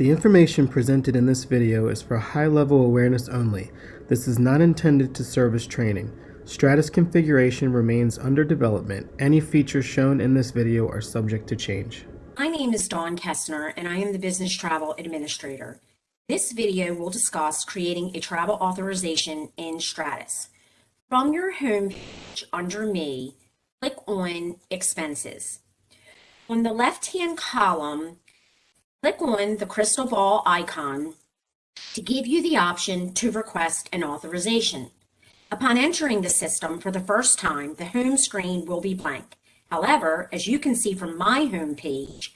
The information presented in this video is for high-level awareness only. This is not intended to serve as training. Stratus configuration remains under development. Any features shown in this video are subject to change. My name is Dawn Kestner and I am the Business Travel Administrator. This video will discuss creating a travel authorization in Stratus. From your home page under Me, click on Expenses. On the left-hand column, click on the crystal ball icon to give you the option to request an authorization. Upon entering the system for the first time, the home screen will be blank. However, as you can see from my home page,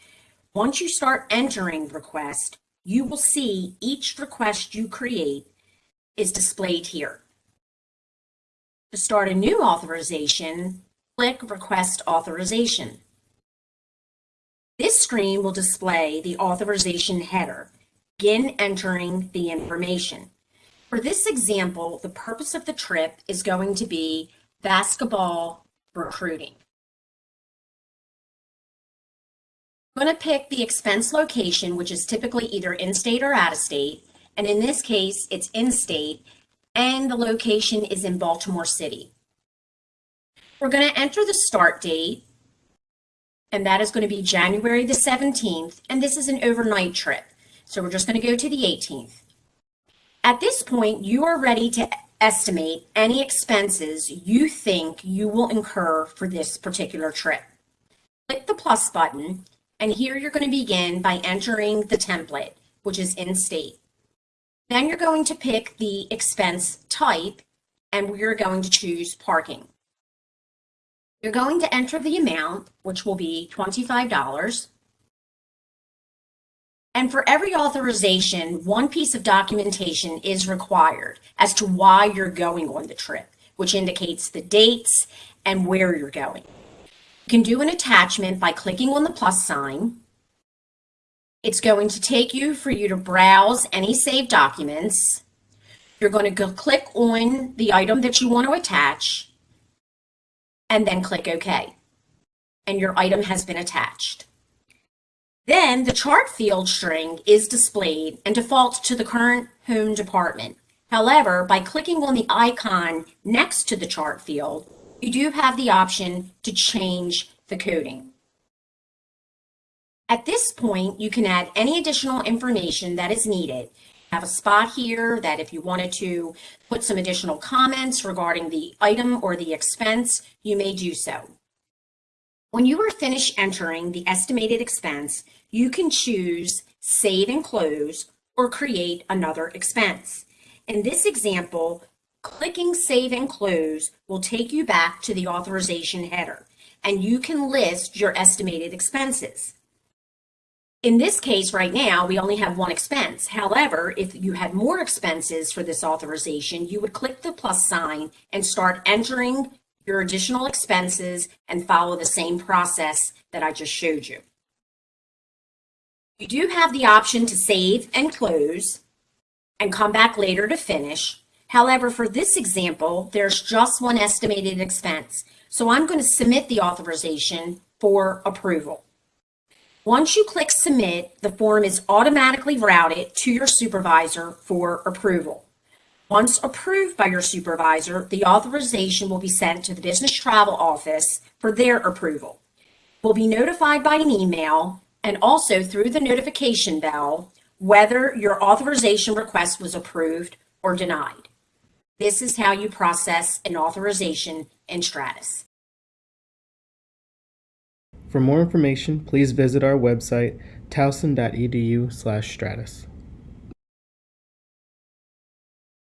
once you start entering request, you will see each request you create is displayed here. To start a new authorization, click Request Authorization. This screen will display the authorization header. Begin entering the information. For this example, the purpose of the trip is going to be basketball recruiting. I'm going to pick the expense location, which is typically either in-state or out-of-state. And in this case, it's in-state, and the location is in Baltimore City. We're going to enter the start date, and that is going to be January the 17th, and this is an overnight trip. So we're just going to go to the 18th. At this point, you are ready to estimate any expenses you think you will incur for this particular trip. Click the plus button and here you're going to begin by entering the template, which is in state. Then you're going to pick the expense type and we're going to choose parking. You're going to enter the amount, which will be $25. And for every authorization, one piece of documentation is required as to why you're going on the trip, which indicates the dates and where you're going. You can do an attachment by clicking on the plus sign. It's going to take you for you to browse any saved documents. You're going to go click on the item that you want to attach and then click OK. And your item has been attached. Then the chart field string is displayed and defaults to the current home department. However, by clicking on the icon next to the chart field, you do have the option to change the coding. At this point, you can add any additional information that is needed. Have a spot here that if you wanted to put some additional comments regarding the item or the expense, you may do so. When you are finished entering the estimated expense, you can choose Save and Close or create another expense. In this example, Clicking Save and Close will take you back to the authorization header, and you can list your estimated expenses. In this case right now, we only have one expense. However, if you had more expenses for this authorization, you would click the plus sign and start entering your additional expenses and follow the same process that I just showed you. You do have the option to save and close and come back later to finish, However, for this example, there's just one estimated expense. So I'm going to submit the authorization for approval. Once you click submit, the form is automatically routed to your supervisor for approval. Once approved by your supervisor, the authorization will be sent to the business travel office for their approval. Will be notified by an email and also through the notification bell whether your authorization request was approved or denied. This is how you process an authorization in Stratus. For more information, please visit our website, towson.edu/stratus.